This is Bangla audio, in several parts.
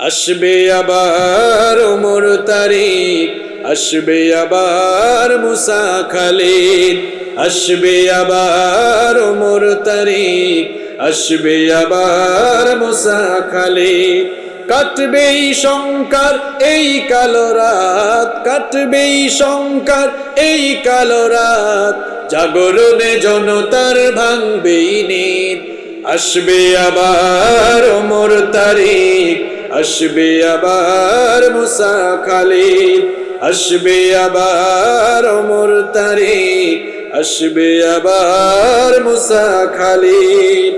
আসবে আবার ওমর তারিক, আসবে আবার মুসা খালিদ, আসবে আবার ওমর তারিক, আসবে আবার মুসা খালিদ। কাটবে শঙ্কার এই কালো রাত কাটবে শঙ্কার এই কালো রাত, জাগরণে জনতার ভাঙবে নিদ আসবে আবার ওমর তারিক আসবে আবার মুসা খালিদ আসবে আবার ওমর তারিক আসবে আবার মুসা খালিদ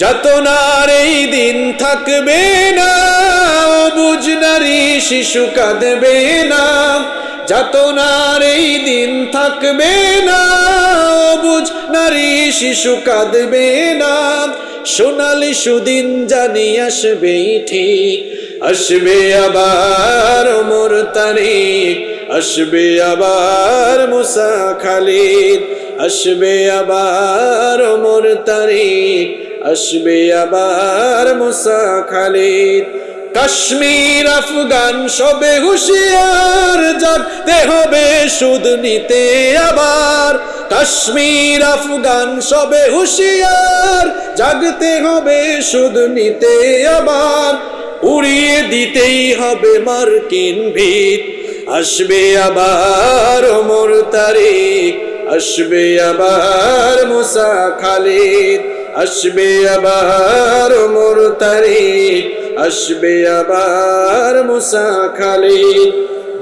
যাতনার এই দিন থাকবে না, বুঝ নারী শিশু কাঁদবে না। যাতনার এই দিন থাকবে না, বুঝ নারী শিশু কাঁদবে না। সোনালি সুদিন জানি আসবে ঠিক আসবে আবার মোর তারিখ আসবে আবার মুসা খালিদ, আসবে আবার মোর তারিখ আসবে আবার মুসা খালিদ। কাশ্মীর, আফগান, সবে হুশিয়ার জাগতে হবে সুদ নিতে আবার। কাশ্মীর, আফগান, সবে হুশিয়ার, জাগতে হবে সুদ নিতে আবার। উড়িয়ে দিতেই হবে মার্কিন ভিত। আসবে আবার ওমর তারিখ আসবে আবার মুসা খালিদ, আসবে আবার ওমর তারিখ আসবে আবার মুসা খালিদ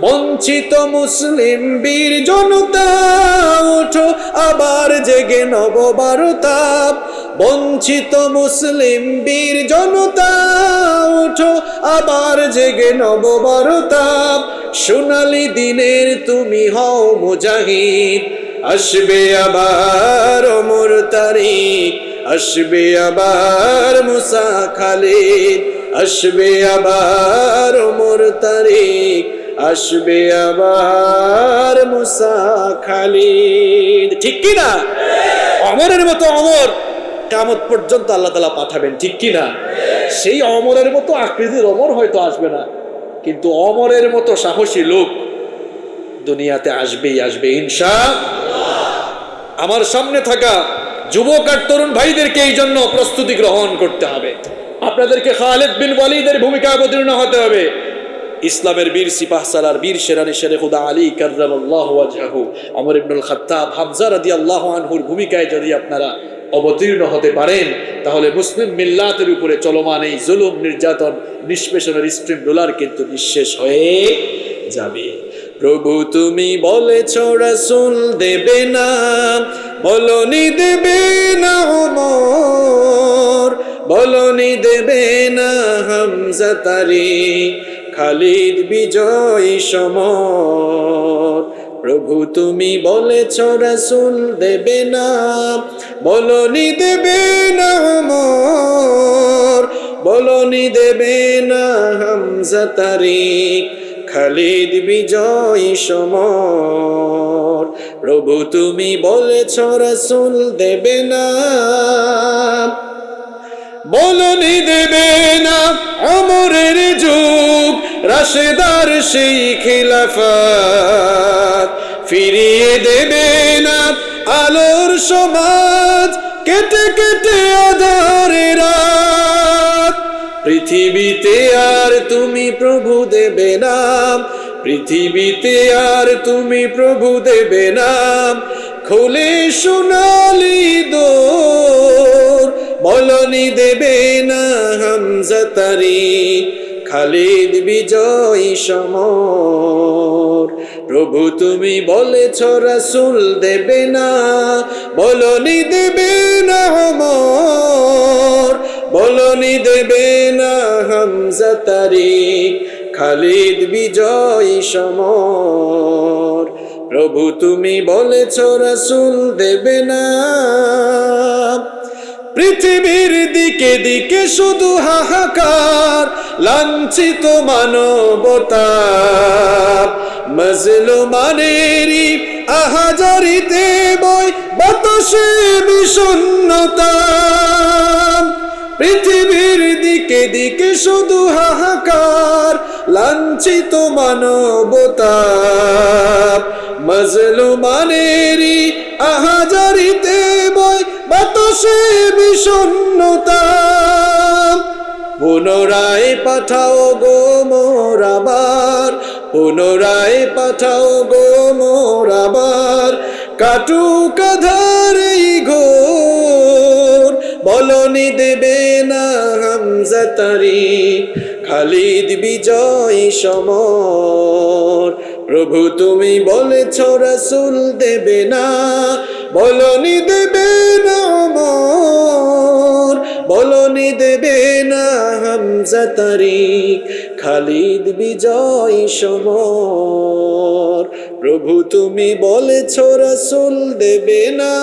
বঞ্চিত মুসলিম বীর জনতা, ওঠো আবার জেগে নব নববারতাপ বঞ্চিত মুসলিম বীর জনতা, ওঠো আবার জেগে নব নববারতাপ সোনালি দিনের তুমি হও মুজাহিদ, আসবে আবার ওমর তারিখ। আসবে আবার মুসা খালিদ, আসবে আবার ওমর তারিখ আসবে আবার মুসা খালিদ। ঠিক কি না অমরের মতো অমর কামত পর্যন্ত আল্লাহ তালা পাঠাবেন, ঠিক কি না সেই অমরের মতো আকৃতির অমর হয়তো আসবে না, কিন্তু অমরের মতো সাহসী লোক দুনিয়াতে আসবেই আসবে, ইনশা আমার সামনে থাকা যুবক আর তরুণ ভাইদেরকে এই জন্য প্রস্তুতি গ্রহণ করতে হবে। আপনাদেরকে খালেদ বিন ওয়ালিদের ভূমিকা অবতীর্ণ হতে হবে। ইসলামের বীর সিপাহ সালার বীর শেরানি শেরে খুদা আলী ওয়াজহাহু আমর ইবনুল খাত্তাব, হামজা রাদিয়াল্লাহু আনহুর ভূমিকায় যদি আপনারা অবতীর্ণ হতে পারেন, তাহলে মুসলিম মিল্লাতের উপরে চলমান এই জুলুম নির্যাতন নিষ্পেষণের স্ট্রিম রোলার কিন্তু নিঃশেষ হয়ে যাবে। প্রভু তুমি বলেছ রাসুল দেবে না বলনি দেবে না ওমর বলনি দেবে না হামজা খালিদ বিজয় সমর। প্রভু তুমি বলেছ, রাসূল দেবে না। বলনি দেবে না ওমর বলনি দেবে না হামজা খালিদ বিজয় সমর। প্রভু তুমি বলেছ, রসুল দেবে না। বলনি দেবে না অমরের যুগ, রাশেদার সেই খিলাফাত। ফিরিয়ে দেবে না আলোর সমাজ, কেটে কেটে আধারে রাত পৃথিবীতে আর তুমি প্রভু দেবে নাম, পৃথিবীতে আর তুমি প্রভু দেবে নাম। খুলে সোনালি দোর বলনি দেবে না হামজা তারিখ খালিদ বিজয় সমর, প্রভু তুমি বলেছ রাসূল দেবে না বলনি দেবে না হমর বলনি দেবে হামজা খালিদ বিজয় সমর। প্রভু তুমি বলেছ, রাসূল দেবে না। পৃথিবীর দিকে দিকে শুধু হাহাকার, লাঞ্ছিত মানবতা। মজলুমানেরই আহাজারিতে বই বাতাসে বিষণ্ণতা। পৃথিবীর দিকে দিকে শুধু হাহাকার, লাঞ্ছিত মানবতা মজলুমানেরই আহাজারিতে বই বাতাসে বিষণ্ণতা। পুনরায় পাঠাও গো মোরাবার পুনরায় পাঠাও গো মোরাবার কাটুক আধার এই ঘোর, বলনি দেবে না হামজা তারিখ খালিদ বিজয় সমর। প্রভু তুমি বলেছ, রাসুল দেবে না, বলনি দেবে না বলনি দেবে না হামজা তারিখ খালিদ বিজয় সমর। প্রভু তুমি বলেছ, রাসুল দেবে না।